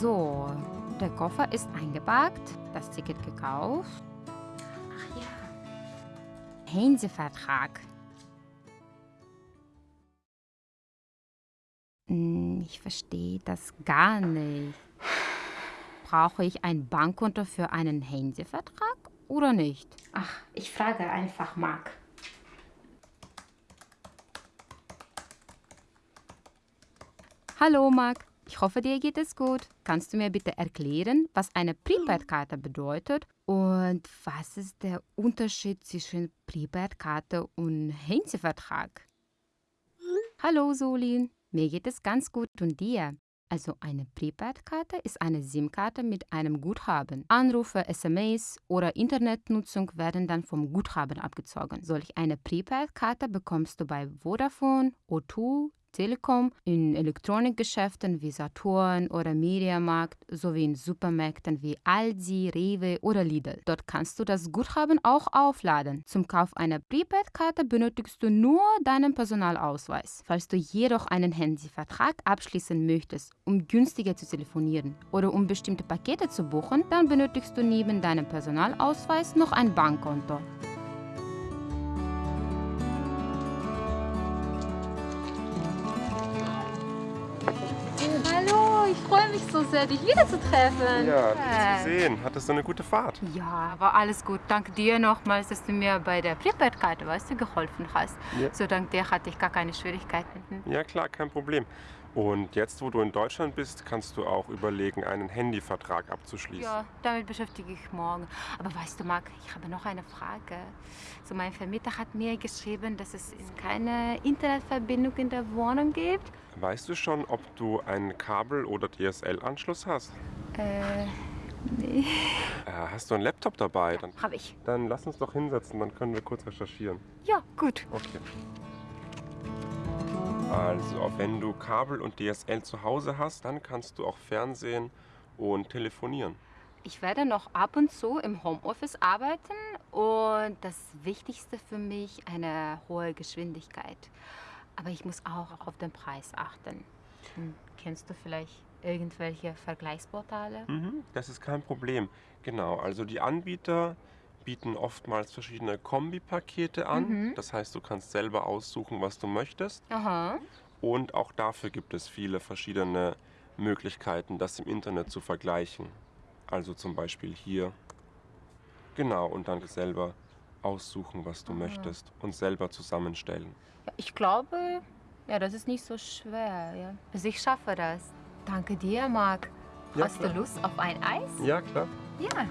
So, der Koffer ist eingepackt, das Ticket gekauft. Ach ja. Hansevertrag. Hm, Ich verstehe das gar nicht. Brauche ich ein Bankkonto für einen Hansevertrag oder nicht? Ach, ich frage einfach Marc. Hallo Marc, ich hoffe dir geht es gut. Kannst du mir bitte erklären, was eine Prepaid-Karte bedeutet und was ist der Unterschied zwischen Prepaid-Karte und Hansevertrag? Hallo Solin, mir geht es ganz gut und dir? Also eine Prepaid-Karte ist eine SIM-Karte mit einem Guthaben. Anrufe, SMS oder Internetnutzung werden dann vom Guthaben abgezogen. Solch eine Prepaid-Karte bekommst du bei Vodafone, O2, Telekom, in Elektronikgeschäften wie Saturn oder Mediamarkt sowie in Supermärkten wie Aldi, Rewe oder Lidl. Dort kannst du das Guthaben auch aufladen. Zum Kauf einer Prepaid-Karte benötigst du nur deinen Personalausweis. Falls du jedoch einen Handyvertrag abschließen möchtest, um günstiger zu telefonieren oder um bestimmte Pakete zu buchen, dann benötigst du neben deinem Personalausweis noch ein Bankkonto. Ich freue mich so sehr, dich wiederzutreffen. Ja, dich zu sehen. Hattest du eine gute Fahrt? Ja, war alles gut. Danke dir nochmals, dass du mir bei der Prepaid-Karte, weißt du, geholfen hast. Ja. So dank dir hatte ich gar keine Schwierigkeiten. Hm. Ja, klar, kein Problem. Und jetzt, wo du in Deutschland bist, kannst du auch überlegen, einen Handyvertrag abzuschließen. Ja, damit beschäftige ich morgen. Aber weißt du, Marc, ich habe noch eine Frage. So, mein Vermieter hat mir geschrieben, dass es keine Internetverbindung in der Wohnung gibt. Weißt du schon, ob du einen Kabel- oder DSL-Anschluss hast? Äh, nee. Äh, hast du einen Laptop dabei? Dann, Habe ich. dann lass uns doch hinsetzen, dann können wir kurz recherchieren. Ja, gut. Okay. Also, wenn du Kabel und DSL zu Hause hast, dann kannst du auch Fernsehen und telefonieren. Ich werde noch ab und zu im Homeoffice arbeiten und das Wichtigste für mich eine hohe Geschwindigkeit. Aber ich muss auch auf den Preis achten. Hm, kennst du vielleicht irgendwelche Vergleichsportale? Mhm, das ist kein Problem. Genau, also die Anbieter bieten oftmals verschiedene Kombipakete an. Mhm. Das heißt, du kannst selber aussuchen, was du möchtest. Aha. Und auch dafür gibt es viele verschiedene Möglichkeiten, das im Internet zu vergleichen. Also zum Beispiel hier. Genau, und dann selber aussuchen, was du möchtest und selber zusammenstellen. Ich glaube, ja, das ist nicht so schwer. Ja. Also ich schaffe das. Danke dir, Marc. Ja, Hast klar. du Lust auf ein Eis? Ja, klar. Ja.